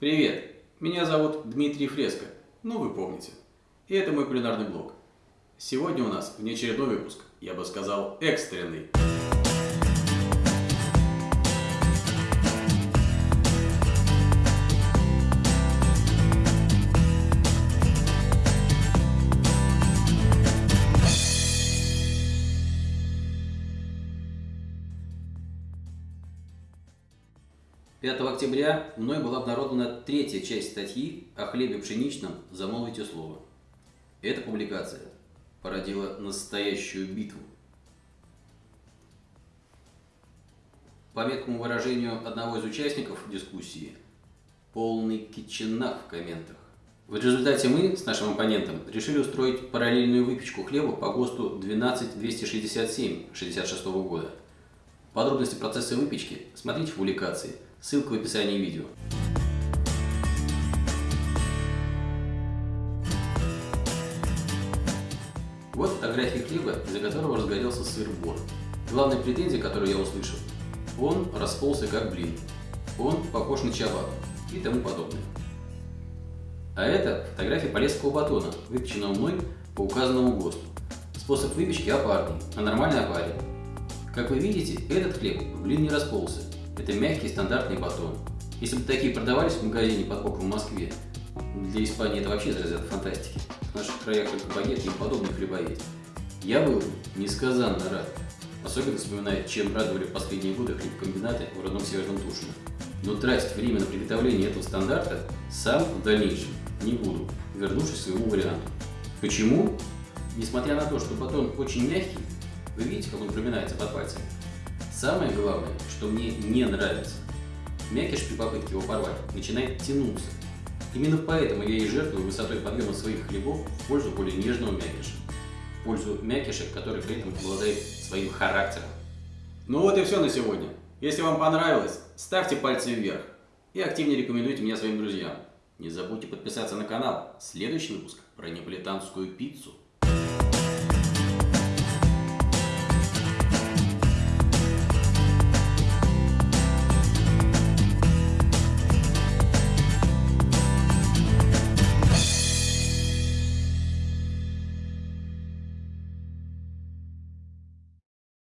Привет, меня зовут Дмитрий Фреско, ну вы помните. И это мой кулинарный блог. Сегодня у нас внеочередной выпуск, я бы сказал экстренный. 5 октября мной была обнародована третья часть статьи о хлебе пшеничном «Замолвите слово». Эта публикация породила настоящую битву. По меткому выражению одного из участников дискуссии, полный китченак в комментах. В результате мы с нашим оппонентом решили устроить параллельную выпечку хлеба по ГОСТу 12267 66 года. Подробности процесса выпечки смотрите в публикации – Ссылка в описании видео. Вот фотография хлеба, из-за которого разгорелся сыр-бор. Главная претензия, которую я услышал, он расползся как блин, он похож на чабак и тому подобное. А это фотография полесского батона, выпеченного мной по указанному ГОСТу. Способ выпечки опарный, а нормальный опарен. Как вы видите, этот хлеб в блин не расползся, это мягкий стандартный батон. Если бы такие продавались в магазине под боком в Москве, для Испании это вообще из фантастики. В наших краях только багет и подобные хлеба есть. Я был несказанно рад. Особенно вспоминая, чем радовали последние годы хлебкомбинаты в родном Северном Тушино. Но тратить время на приготовление этого стандарта сам в дальнейшем не буду, вернувшись к своему варианту. Почему? Несмотря на то, что батон очень мягкий, вы видите, как он проминается под пальцами, Самое главное, что мне не нравится, мякиш при попытке его порвать начинает тянуться. Именно поэтому я и жертвую высотой подъема своих хлебов в пользу более нежного мякиша. В пользу мякиша, который при этом обладает своим характером. Ну вот и все на сегодня. Если вам понравилось, ставьте пальцы вверх и активнее рекомендуйте меня своим друзьям. Не забудьте подписаться на канал. Следующий выпуск про неаполитанскую пиццу.